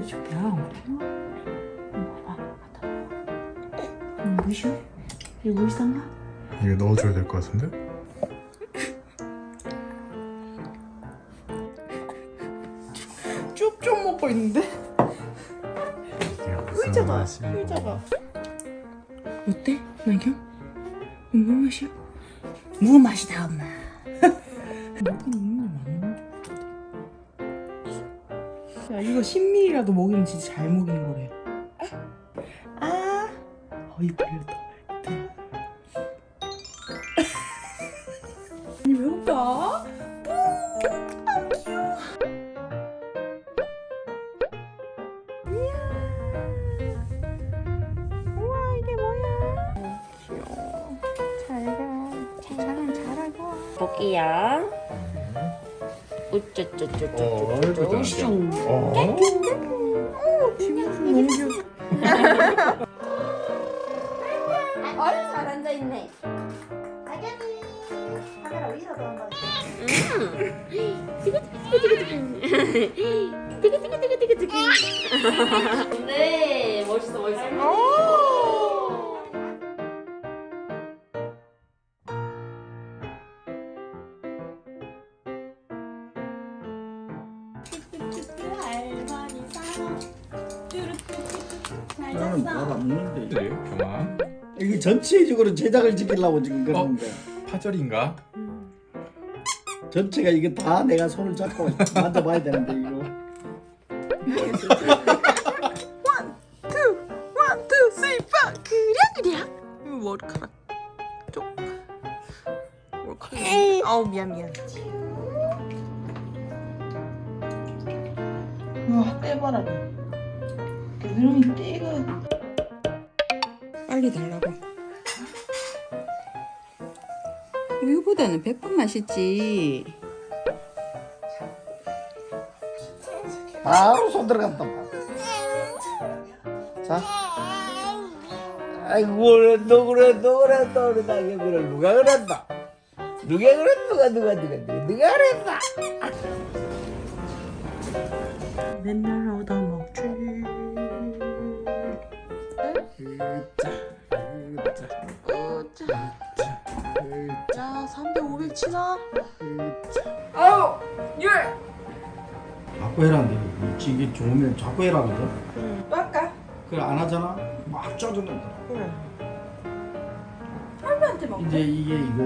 해줄게. 아, 봐봐. 갖다 봐. 음, 무시해? 이거? 이거 넣어줘야 될 것 같은데? 쭉쭉 먹고 있는데? 무슨 맛이야? 의자가. 어때, 나경? 물 맛이야? 무 맛이다, 엄마. 야, 이거 10ml라도 먹이면 진짜 잘 먹이는 거래. 아, 어이 걸렸다. 아니 왜. 잘가. 잘가 잘하고. 볼게요. 어, 슝. 어? 뒷모습 너무 귀여워. 아유 잘 앉아 있네. 아견이 카메라 위로도 한번. 네, 멋있어, 나는 밥안 먹는데 그래요? 경아? 이게 전체적으로 제작을 지키려고 지금 그러는데 파절인가? 전체가 이게 다 내가 손을 잡고 만져봐야 되는데 이거 원, 투, 쓰리, 파. 그래 그래. 이거 머리카락 쪽. 머리카락. 아우 미안 미안. 와 떼봐라. 그러면 떼가. 빨리 달라고. 이거보다는 100번 맛있지. 바로 손 들어간다 자 아이고 그래 너 그래 너 그래 너 그래 나 그래 누가 그랬다 누가 그래 누가 누가 누가 누가 누가 그랬다 맨날 얻어먹지. 자, 300, 500 치나? 아우, 율. 자꾸 해라는데 이게 좋으면 자꾸 해라거든 응, 또 할까? 그래 안 하잖아 막 짜증낸다 그래. 할머니한테 먹. 이제 이게 이거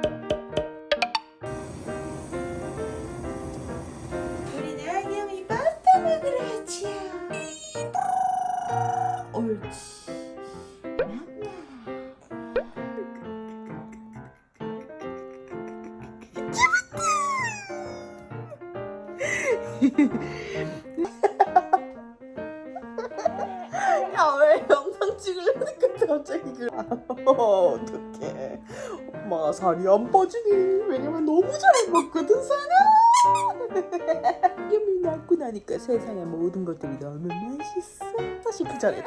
야왜 영상 찍으려니까 갑자기 그래? 어떡해. 엄마가 살이 안 빠지니 왜냐면 너무 잘 먹거든 사나 이름이 낳고 나니까 세상의 모든 것들이 너무 맛있어. 싶을 전에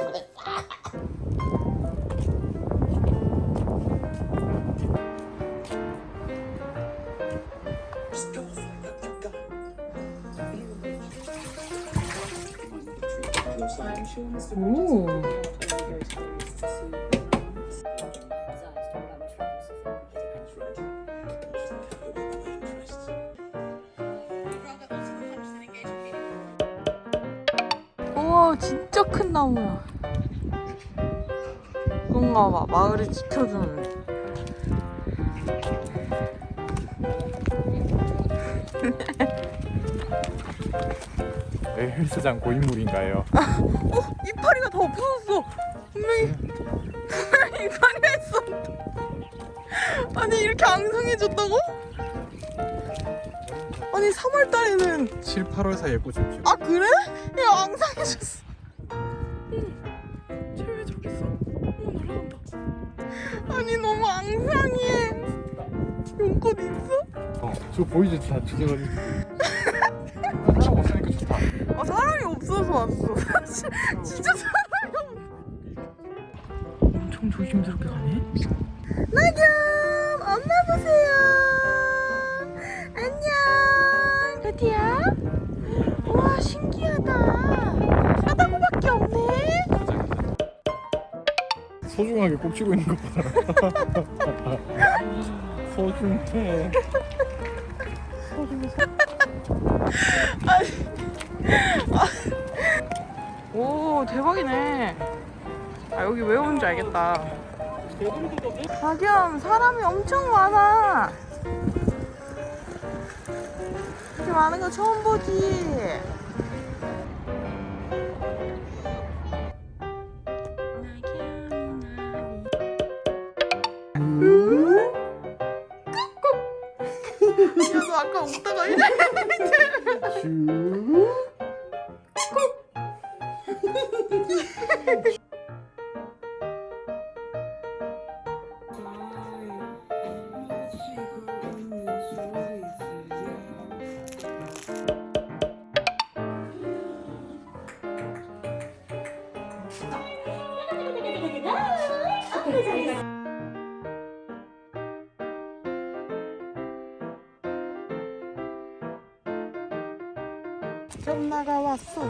우와 진짜 큰 나무야. 그런가 봐 마을을 지켜주는 헬스장 고인물인가요? 이파리가 다 없어졌어 분명히 분명히 이파리가 있었는데 아니 이렇게 앙상해졌다고? 아니 3월달에는 7, 8월 사이에 꽃을 피워 아 그래? 야 앙상해졌어 쟤왜 저기 있어? 어 날아간다 아니 너무 앙상해 용꽃 있어? 어, 저 보이지? 다 죽여가지고 추워서 왔어. 진짜 사람이 엄청 조심스럽게 가네? 나좀 엄마 보세요. 안녕. 루디야? 우와 신기하다. 사다구밖에 없네. 소중하게 꼭 치고 있는 것보다 소중해 소중해. 아니 오 대박이네. 아 여기 왜 오는지 알겠다. 박연 사람이 엄청 많아. 이렇게 많은 거 처음 보지. 야, 너 아까 웃다가 이래. 겸나가 왔어.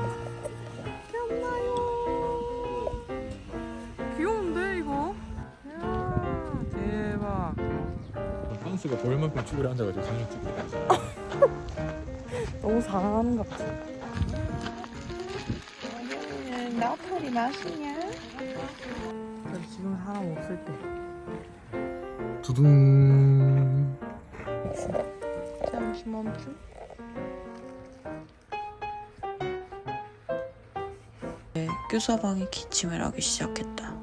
선수가 볼만큼 쭈그려 앉아가지고 사진 찍고 있어. 너무 사랑하는 것 같아. 나폴이 맛이냐? 지금 사람 없을 때. 두둥. 잠시 멈춤. 교사방에 기침을 하기 시작했다.